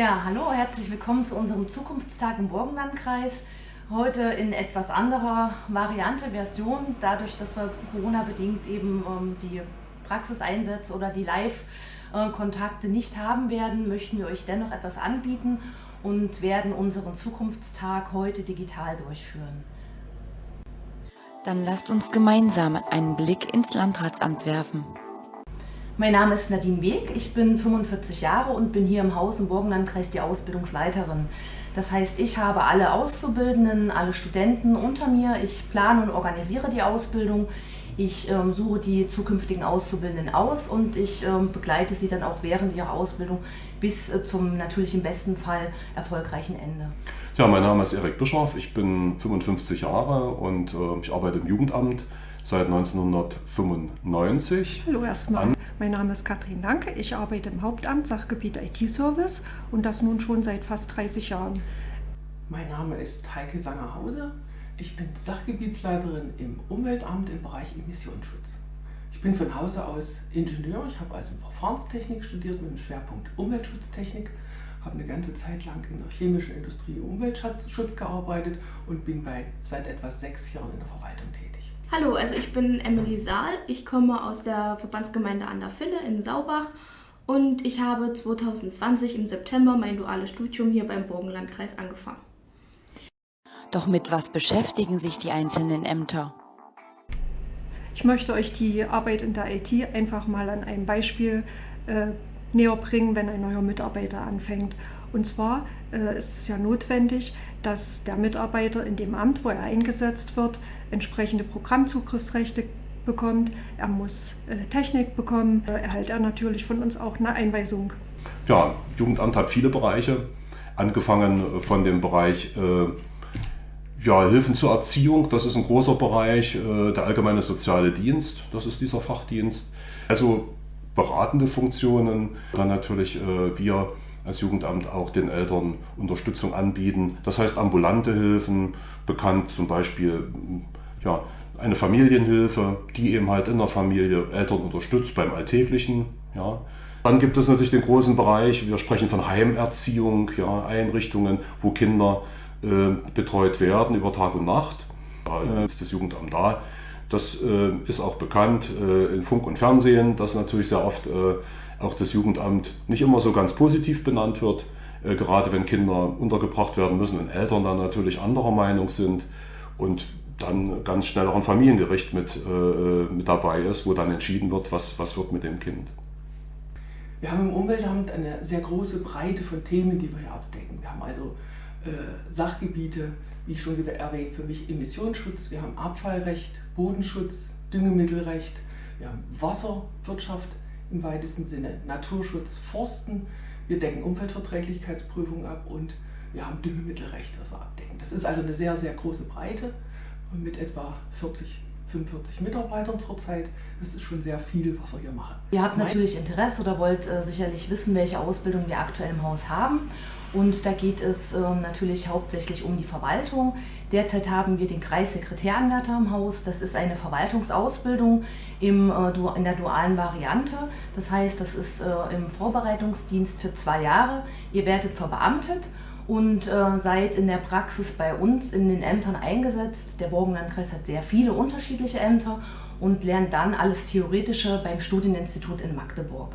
Ja, hallo, herzlich willkommen zu unserem Zukunftstag im Burgenlandkreis. Heute in etwas anderer Variante, Version, dadurch, dass wir Corona-bedingt eben ähm, die Praxiseinsätze oder die Live-Kontakte nicht haben werden, möchten wir euch dennoch etwas anbieten und werden unseren Zukunftstag heute digital durchführen. Dann lasst uns gemeinsam einen Blick ins Landratsamt werfen. Mein Name ist Nadine Weg, ich bin 45 Jahre und bin hier im Haus im Burgenlandkreis die Ausbildungsleiterin. Das heißt, ich habe alle Auszubildenden, alle Studenten unter mir. Ich plane und organisiere die Ausbildung. Ich ähm, suche die zukünftigen Auszubildenden aus und ich ähm, begleite sie dann auch während ihrer Ausbildung bis äh, zum natürlich im besten Fall erfolgreichen Ende. Ja, mein Name ist Erik Bischoff, ich bin 55 Jahre und äh, ich arbeite im Jugendamt seit 1995. Hallo erstmal. Mein Name ist Katrin Lanke. Ich arbeite im Hauptamt Sachgebiet IT-Service und das nun schon seit fast 30 Jahren. Mein Name ist Heike Sangerhause. Ich bin Sachgebietsleiterin im Umweltamt im Bereich Emissionsschutz. Ich bin von Hause aus Ingenieur. Ich habe also Verfahrenstechnik studiert mit dem Schwerpunkt Umweltschutztechnik habe eine ganze Zeit lang in der chemischen Industrie im Umweltschutz gearbeitet und bin bei seit etwa sechs Jahren in der Verwaltung tätig. Hallo, also ich bin Emily Saal. Ich komme aus der Verbandsgemeinde an der Finne in Saubach und ich habe 2020 im September mein duales Studium hier beim Burgenlandkreis angefangen. Doch mit was beschäftigen sich die einzelnen Ämter? Ich möchte euch die Arbeit in der IT einfach mal an einem Beispiel äh, näher bringen, wenn ein neuer Mitarbeiter anfängt. Und zwar äh, ist es ja notwendig, dass der Mitarbeiter in dem Amt, wo er eingesetzt wird, entsprechende Programmzugriffsrechte bekommt. Er muss äh, Technik bekommen. Äh, erhält er natürlich von uns auch eine Einweisung. Ja, Jugendamt hat viele Bereiche, angefangen von dem Bereich äh, ja, Hilfen zur Erziehung, das ist ein großer Bereich, äh, der allgemeine soziale Dienst, das ist dieser Fachdienst. Also beratende Funktionen, dann natürlich äh, wir als Jugendamt auch den Eltern Unterstützung anbieten. Das heißt ambulante Hilfen, bekannt zum Beispiel ja, eine Familienhilfe, die eben halt in der Familie Eltern unterstützt beim Alltäglichen. Ja. Dann gibt es natürlich den großen Bereich, wir sprechen von Heimerziehung, ja, Einrichtungen, wo Kinder äh, betreut werden über Tag und Nacht. Da äh, ist das Jugendamt da. Das äh, ist auch bekannt äh, in Funk und Fernsehen, dass natürlich sehr oft äh, auch das Jugendamt nicht immer so ganz positiv benannt wird, äh, gerade wenn Kinder untergebracht werden müssen und Eltern dann natürlich anderer Meinung sind und dann ganz schnell auch ein Familiengericht mit, äh, mit dabei ist, wo dann entschieden wird, was, was wird mit dem Kind. Wir haben im Umweltamt eine sehr große Breite von Themen, die wir hier abdecken. Wir haben also äh, Sachgebiete, wie schon erwähnt, für mich Emissionsschutz, wir haben Abfallrecht, Bodenschutz, Düngemittelrecht, wir haben Wasserwirtschaft im weitesten Sinne, Naturschutz, Forsten, wir decken Umweltverträglichkeitsprüfungen ab und wir haben Düngemittelrecht, was wir abdecken. Das ist also eine sehr, sehr große Breite mit etwa 40 45 Mitarbeitern zurzeit. Das ist schon sehr viel, was wir hier machen. Ihr habt natürlich Interesse oder wollt äh, sicherlich wissen, welche Ausbildung wir aktuell im Haus haben. Und da geht es äh, natürlich hauptsächlich um die Verwaltung. Derzeit haben wir den Kreissekretäranwärter im Haus. Das ist eine Verwaltungsausbildung im, äh, in der dualen Variante. Das heißt, das ist äh, im Vorbereitungsdienst für zwei Jahre. Ihr werdet verbeamtet und äh, seid in der Praxis bei uns in den Ämtern eingesetzt. Der Burgenlandkreis hat sehr viele unterschiedliche Ämter und lernt dann alles Theoretische beim Studieninstitut in Magdeburg.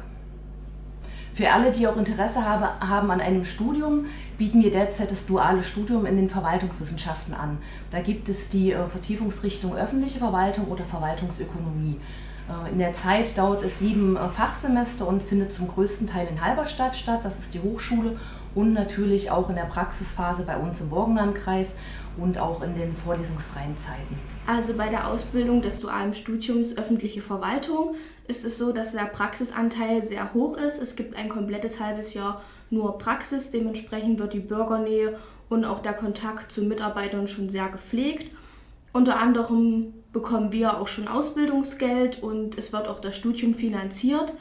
Für alle, die auch Interesse habe, haben an einem Studium, bieten wir derzeit das duale Studium in den Verwaltungswissenschaften an. Da gibt es die äh, Vertiefungsrichtung öffentliche Verwaltung oder Verwaltungsökonomie. Äh, in der Zeit dauert es sieben äh, Fachsemester und findet zum größten Teil in Halberstadt statt, das ist die Hochschule und natürlich auch in der Praxisphase bei uns im Burgenlandkreis und auch in den vorlesungsfreien Zeiten. Also bei der Ausbildung des dualen Studiums öffentliche Verwaltung ist es so, dass der Praxisanteil sehr hoch ist. Es gibt ein komplettes halbes Jahr nur Praxis, dementsprechend wird die Bürgernähe und auch der Kontakt zu Mitarbeitern schon sehr gepflegt. Unter anderem bekommen wir auch schon Ausbildungsgeld und es wird auch das Studium finanziert.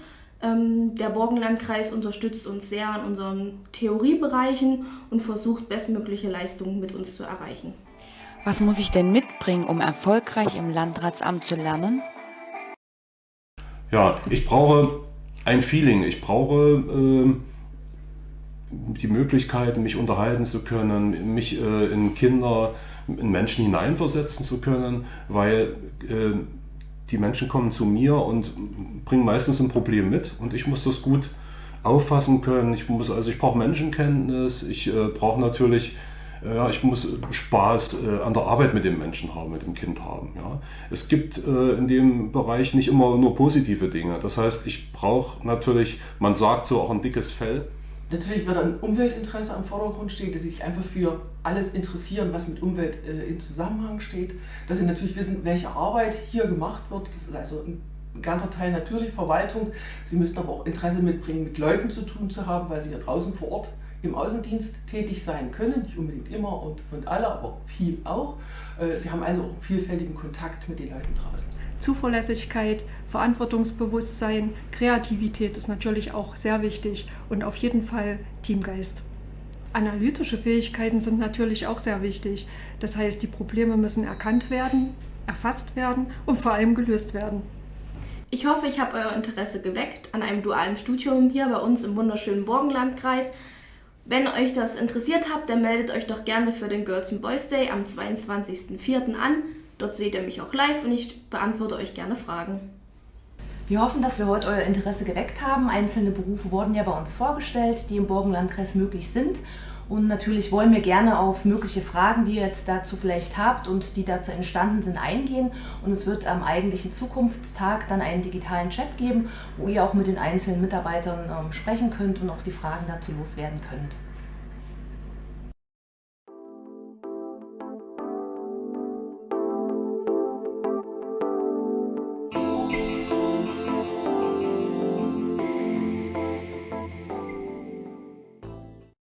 Ähm, der Borgenlandkreis unterstützt uns sehr an unseren Theoriebereichen und versucht, bestmögliche Leistungen mit uns zu erreichen. Was muss ich denn mitbringen, um erfolgreich im Landratsamt zu lernen? Ja, ich brauche ein Feeling. Ich brauche äh, die Möglichkeit, mich unterhalten zu können, mich äh, in Kinder, in Menschen hineinversetzen zu können, weil äh, die Menschen kommen zu mir und bringen meistens ein Problem mit und ich muss das gut auffassen können. Ich muss also ich brauche Menschenkenntnis, ich äh, brauche natürlich ja, ich muss Spaß äh, an der Arbeit mit dem Menschen haben, mit dem Kind haben. Ja. Es gibt äh, in dem Bereich nicht immer nur positive Dinge. Das heißt, ich brauche natürlich, man sagt so auch ein dickes Fell. Natürlich wird ein Umweltinteresse am Vordergrund stehen, dass sie sich einfach für alles interessieren, was mit Umwelt äh, in Zusammenhang steht. Dass sie natürlich wissen, welche Arbeit hier gemacht wird. Das ist also ein ganzer Teil natürlich Verwaltung. Sie müssen aber auch Interesse mitbringen, mit Leuten zu tun zu haben, weil sie hier draußen vor Ort im Außendienst tätig sein können, nicht unbedingt immer und, und alle, aber viel auch. Äh, sie haben also auch einen vielfältigen Kontakt mit den Leuten draußen. Zuverlässigkeit, Verantwortungsbewusstsein, Kreativität ist natürlich auch sehr wichtig und auf jeden Fall Teamgeist. Analytische Fähigkeiten sind natürlich auch sehr wichtig. Das heißt, die Probleme müssen erkannt werden, erfasst werden und vor allem gelöst werden. Ich hoffe, ich habe euer Interesse geweckt an einem dualen Studium hier bei uns im wunderschönen Burgenlandkreis. Wenn euch das interessiert habt, dann meldet euch doch gerne für den Girls and Boys Day am 22.04. an. Dort seht ihr mich auch live und ich beantworte euch gerne Fragen. Wir hoffen, dass wir heute euer Interesse geweckt haben. Einzelne Berufe wurden ja bei uns vorgestellt, die im Burgenlandkreis möglich sind. Und natürlich wollen wir gerne auf mögliche Fragen, die ihr jetzt dazu vielleicht habt und die dazu entstanden sind, eingehen. Und es wird am eigentlichen Zukunftstag dann einen digitalen Chat geben, wo ihr auch mit den einzelnen Mitarbeitern ähm, sprechen könnt und auch die Fragen dazu loswerden könnt.